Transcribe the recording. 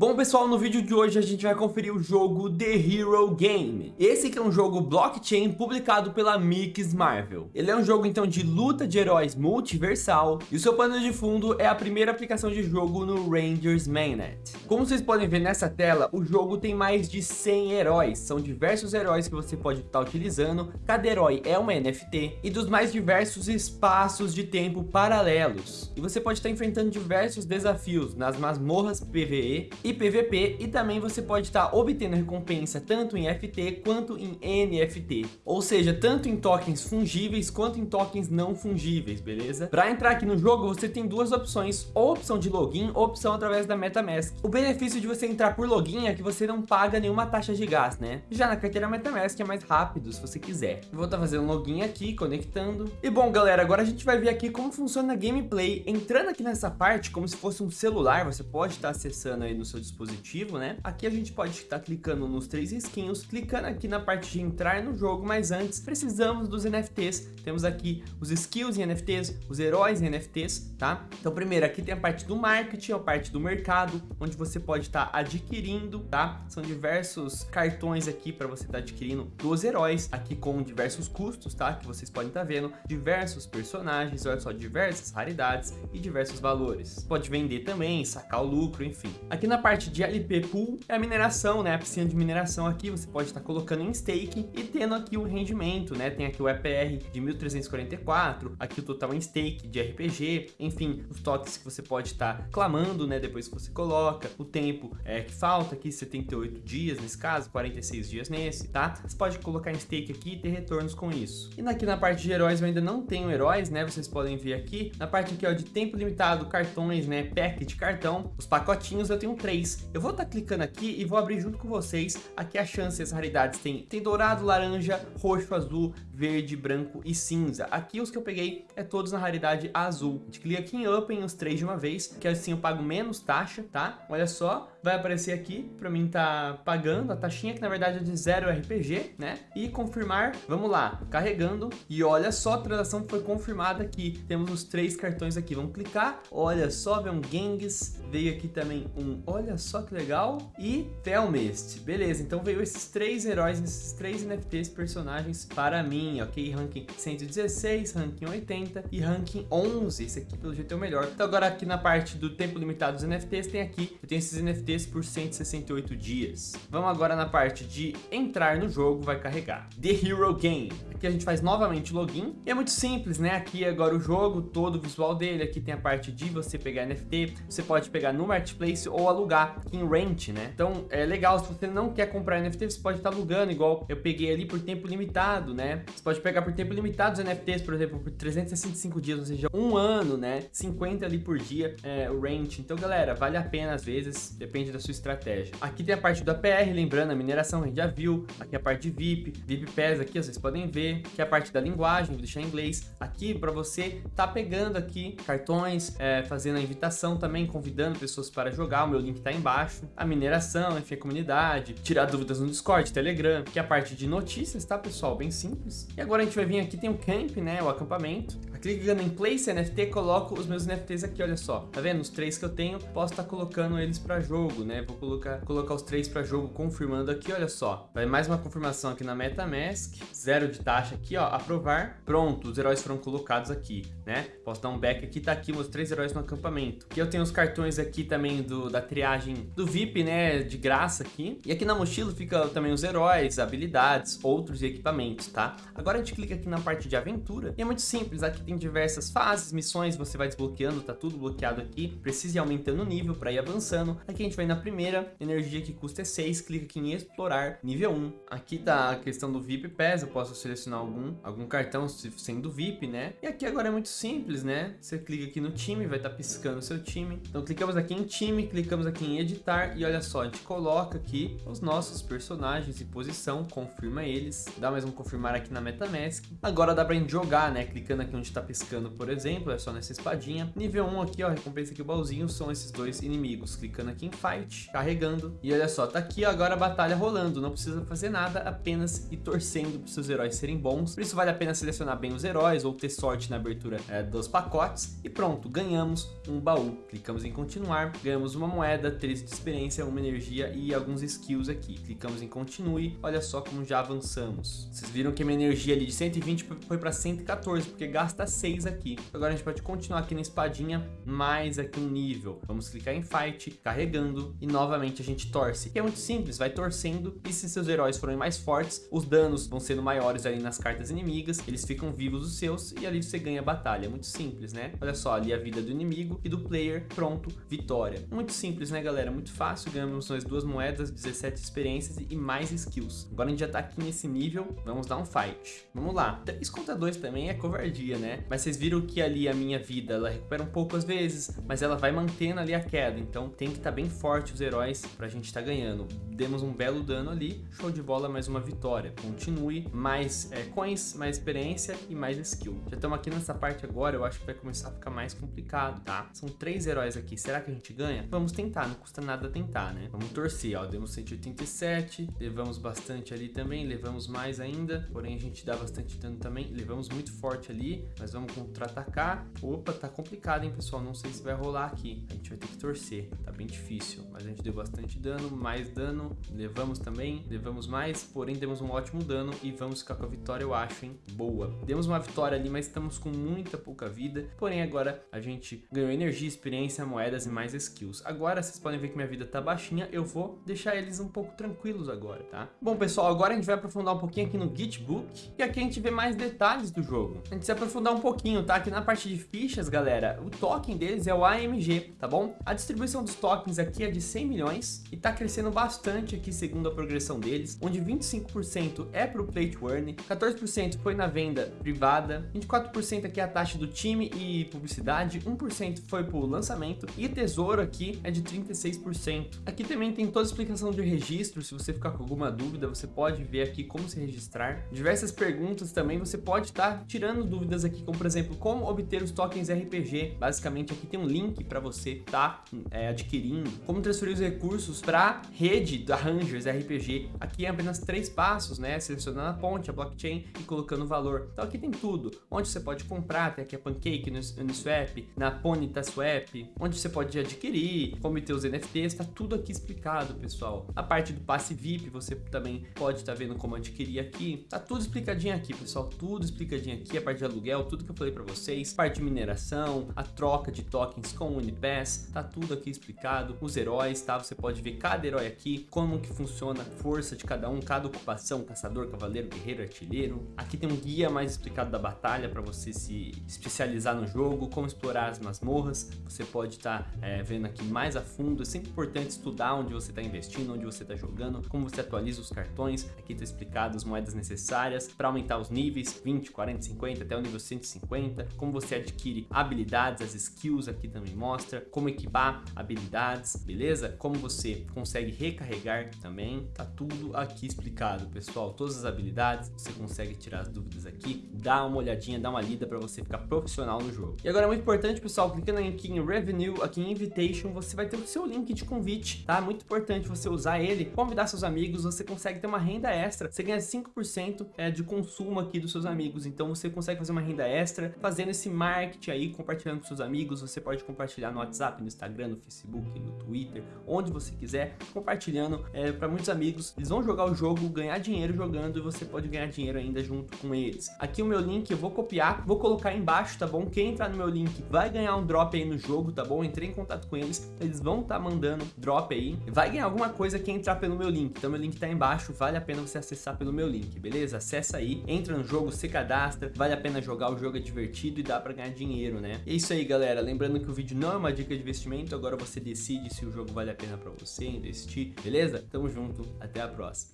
Bom pessoal, no vídeo de hoje a gente vai conferir o jogo The Hero Game. Esse que é um jogo blockchain publicado pela Mix Marvel. Ele é um jogo então de luta de heróis multiversal e o seu pano de fundo é a primeira aplicação de jogo no Rangers Mainnet. Como vocês podem ver nessa tela, o jogo tem mais de 100 heróis, são diversos heróis que você pode estar utilizando, cada herói é uma NFT e dos mais diversos espaços de tempo paralelos. E você pode estar enfrentando diversos desafios nas masmorras PvE e PVP e também você pode estar obtendo recompensa tanto em FT quanto em NFT, ou seja, tanto em tokens fungíveis quanto em tokens não fungíveis, beleza? Para entrar aqui no jogo você tem duas opções, ou opção de login ou opção através da MetaMask. O benefício de você entrar por login é que você não paga nenhuma taxa de gás, né? Já na carteira MetaMask é mais rápido se você quiser. vou estar fazendo login aqui, conectando. E bom galera, agora a gente vai ver aqui como funciona a gameplay. Entrando aqui nessa parte, como se fosse um celular, você pode estar acessando aí no seu dispositivo, né? Aqui a gente pode estar clicando nos três risquinhos, clicando aqui na parte de entrar no jogo, mas antes precisamos dos NFTs. Temos aqui os skills em NFTs, os heróis em NFTs, tá? Então primeiro aqui tem a parte do marketing, a parte do mercado, onde você pode estar adquirindo, tá? São diversos cartões aqui para você estar adquirindo dos heróis, aqui com diversos custos, tá? Que vocês podem estar vendo, diversos personagens, olha só, diversas raridades e diversos valores. Pode vender também, sacar o lucro, enfim. Aqui na parte de LP Pool é a mineração, né? A piscina de mineração aqui, você pode estar colocando em stake e tendo aqui o rendimento, né? Tem aqui o EPR de 1344, aqui o total em stake de RPG, enfim, os toques que você pode estar clamando, né? Depois que você coloca, o tempo é, que falta aqui, 78 dias nesse caso, 46 dias nesse, tá? Você pode colocar em stake aqui e ter retornos com isso. E aqui na parte de heróis eu ainda não tenho heróis, né? Vocês podem ver aqui, na parte aqui ó, de tempo limitado, cartões, né? Pack de cartão, os pacotinhos eu tenho três. Eu vou estar tá clicando aqui e vou abrir junto com vocês aqui a chance, as raridades tem, tem dourado, laranja, roxo, azul, verde, branco e cinza. Aqui os que eu peguei é todos na raridade azul. A gente clica aqui em Open os três de uma vez, que assim eu pago menos taxa, tá? Olha só, vai aparecer aqui para mim tá pagando a taxinha, que na verdade é de zero RPG, né? E confirmar, vamos lá, carregando. E olha só, a transação foi confirmada aqui. Temos os três cartões aqui, vamos clicar. Olha só, vem um Genghis, veio aqui também um, olha só que legal, e Telmist. Beleza, então veio esses três heróis, esses três NFTs personagens para mim, ok? Ranking 116, ranking 80 e ranking 11. Esse aqui pelo jeito é o melhor. Então agora aqui na parte do tempo limitado dos NFTs, tem aqui, eu tenho esses NFTs por 168 dias. Vamos agora na parte de entrar no jogo, vai carregar. The Hero Game. Aqui a gente faz novamente login. E é muito simples, né? Aqui agora o jogo, todo o visual dele. Aqui tem a parte de você pegar NFT. Você pode pegar no Marketplace ou alugar em Rent, né? Então é legal, se você não quer comprar NFT, você pode estar alugando, igual eu peguei ali por tempo limitado, né? Você pode pegar por tempo limitado os NFTs, por exemplo, por 365 dias, ou seja, um ano, né? 50 ali por dia, é, o Rent. Então, galera, vale a pena às vezes, depende da sua estratégia. Aqui tem a parte do APR, lembrando, a mineração a gente já viu. Aqui a parte de VIP, VIP PES aqui, vocês podem ver. Aqui a parte da linguagem, vou deixar em inglês. Aqui para você tá pegando aqui cartões, é, fazendo a invitação também, convidando pessoas para jogar. O meu link tá embaixo. A mineração, enfim, a comunidade. Tirar dúvidas no Discord, Telegram. Aqui a parte de notícias, tá, pessoal? Bem simples. E agora a gente vai vir aqui, tem o camp, né, o acampamento. Clicando em Place NFT, coloco os meus NFTs aqui, olha só. Tá vendo? Os três que eu tenho, posso estar tá colocando eles para jogo, né? Vou colocar, colocar os três para jogo, confirmando aqui, olha só. Vai mais uma confirmação aqui na MetaMask. Zero de taxa aqui, ó. Aprovar. Pronto, os heróis foram colocados aqui, né? Posso dar um back aqui, tá aqui meus três heróis no acampamento. Aqui eu tenho os cartões aqui também do, da triagem do VIP, né? De graça aqui. E aqui na mochila fica também os heróis, habilidades, outros equipamentos, tá? Agora a gente clica aqui na parte de aventura. E é muito simples, aqui tem diversas fases, missões, você vai desbloqueando, tá tudo bloqueado aqui. Precisa ir aumentando o nível para ir avançando. Aqui a gente vai na primeira, energia que custa é 6, clica aqui em explorar, nível 1. Aqui tá a questão do VIP PES, eu posso selecionar algum, algum cartão sendo VIP, né? E aqui agora é muito simples, né? Você clica aqui no time, vai estar tá piscando o seu time. Então clicamos aqui em time, clicamos aqui em editar e olha só, a gente coloca aqui os nossos personagens em posição, confirma eles, dá mais um confirmar aqui na MetaMask. Agora dá pra gente jogar, né? Clicando aqui onde tá tá piscando, por exemplo, é só nessa espadinha. Nível 1 aqui, ó, recompensa aqui o baúzinho, são esses dois inimigos. Clicando aqui em Fight, carregando. E olha só, tá aqui agora a batalha rolando. Não precisa fazer nada, apenas ir torcendo para seus heróis serem bons. Por isso vale a pena selecionar bem os heróis ou ter sorte na abertura é, dos pacotes. E pronto, ganhamos um baú. Clicamos em continuar, ganhamos uma moeda, 13 de experiência, uma energia e alguns skills aqui. Clicamos em continue, olha só como já avançamos. Vocês viram que minha energia ali de 120 foi para 114, porque gasta 6 aqui. Agora a gente pode continuar aqui na espadinha, mais aqui um nível. Vamos clicar em fight, carregando e novamente a gente torce. Que é muito simples, vai torcendo e se seus heróis forem mais fortes, os danos vão sendo maiores ali nas cartas inimigas, eles ficam vivos os seus e ali você ganha a batalha. É muito simples, né? Olha só, ali a vida do inimigo e do player, pronto, vitória. Muito simples, né, galera? Muito fácil, ganhamos nós duas moedas, 17 experiências e mais skills. Agora a gente já tá aqui nesse nível, vamos dar um fight. Vamos lá. 3 contra 2 também é covardia, né? Mas vocês viram que ali a minha vida, ela recupera um pouco às vezes, mas ela vai mantendo ali a queda, então tem que estar tá bem forte os heróis pra gente estar tá ganhando. Demos um belo dano ali, show de bola, mais uma vitória. Continue, mais é, coins, mais experiência e mais skill. Já estamos aqui nessa parte agora, eu acho que vai começar a ficar mais complicado, tá? São três heróis aqui, será que a gente ganha? Vamos tentar, não custa nada tentar, né? Vamos torcer, ó, demos 187, levamos bastante ali também, levamos mais ainda, porém a gente dá bastante dano também, levamos muito forte ali, mas vamos contra-atacar. Opa, tá complicado, hein, pessoal? Não sei se vai rolar aqui, a gente vai ter que torcer, tá bem difícil, mas a gente deu bastante dano, mais dano, levamos também, levamos mais, porém demos um ótimo dano e vamos ficar com a vitória, eu acho, hein? Boa. Demos uma vitória ali, mas estamos com muita pouca vida, porém agora a gente ganhou energia, experiência, moedas e mais skills. Agora vocês podem ver que minha vida tá baixinha, eu vou deixar eles um pouco tranquilos agora, tá? Bom, pessoal, agora a gente vai aprofundar um pouquinho aqui no Gitbook, e aqui a gente vê mais detalhes do jogo. A gente se aprofundar um pouquinho, tá? Aqui na parte de fichas, galera, o token deles é o AMG, tá bom? A distribuição dos tokens aqui é de 100 milhões e tá crescendo bastante aqui segundo a progressão deles, onde 25% é pro Play to Earn, 14% foi na venda privada, 24% aqui é a taxa do time e publicidade, 1% foi pro lançamento e tesouro aqui é de 36%. Aqui também tem toda a explicação de registro, se você ficar com alguma dúvida, você pode ver aqui como se registrar. Diversas perguntas também, você pode estar tá tirando dúvidas aqui, como por exemplo, como obter os tokens RPG. Basicamente aqui tem um link para você tá, é, adquirindo. Como transferir os recursos para rede da Rangers RPG. Aqui é apenas três passos, né? Selecionando a ponte, a blockchain e colocando o valor. Então aqui tem tudo. Onde você pode comprar, tem aqui a Pancake, no Uniswap, na Ponyta Swap, onde você pode adquirir, como ter os NFTs, tá tudo aqui explicado, pessoal. A parte do passe VIP, você também pode estar tá vendo como adquirir aqui. Tá tudo explicadinho aqui, pessoal, tudo explicadinho aqui, a parte de aluguel, tudo que eu falei para vocês, parte de mineração, a troca de tokens com o Unipass, tá tudo aqui explicado, os heróis, tá? Você pode ver cada herói aqui, como que funciona a força de cada um, cada ocupação, caçador, cavaleiro, guerreiro, artilheiro. Aqui tem um guia mais explicado da batalha para você se especializar no jogo, como explorar as masmorras, você pode estar tá, é, vendo aqui mais a fundo, é sempre importante estudar onde você está investindo, onde você está jogando, como você atualiza os cartões, aqui está explicado as moedas necessárias para aumentar os níveis, 20, 40, 50, até o nível 150, como você adquire habilidades, as skills aqui também mostra, como equipar habilidades, beleza? Como você consegue recarregar também, tá tudo aqui explicado, pessoal, todas as habilidades, você consegue tirar as dúvidas aqui, dá uma olhadinha, dá uma lida para você ficar profissional no jogo. E agora é muito importante, pessoal, clicando aqui em Revenue, aqui em Invitation, você vai ter o seu link de convite, tá? Muito importante você usar ele, convidar seus amigos, você consegue ter uma renda extra, você ganha 5% é, de consumo aqui dos seus amigos, então você consegue fazer uma renda extra, fazendo esse marketing aí, compartilhando com seus amigos, você pode compartilhar no WhatsApp, no Instagram, no Facebook, no Twitter, onde você quiser, compartilhando é, para muitos amigos, eles vão jogar o jogo, ganhar dinheiro jogando e você pode ganhar dinheiro ainda junto com eles. Aqui o meu link eu vou copiar, vou colocar embaixo, tá bom? Quem entrar no meu link vai ganhar um drop aí no jogo, tá bom? Entrei em contato com eles, eles vão estar tá mandando drop aí, vai ganhar alguma coisa quem entrar pelo meu link, então meu link tá embaixo, vale a pena você acessar pelo meu link, beleza? Acessa aí, entra no jogo, se cadastra, vale a pena jogar, o jogo é divertido e dá pra ganhar dinheiro, né? É isso aí, galera, lembrando que o vídeo não é uma dica de investimento, agora você decide se o jogo vale a pena pra você investir, beleza? Tamo junto, até a próxima.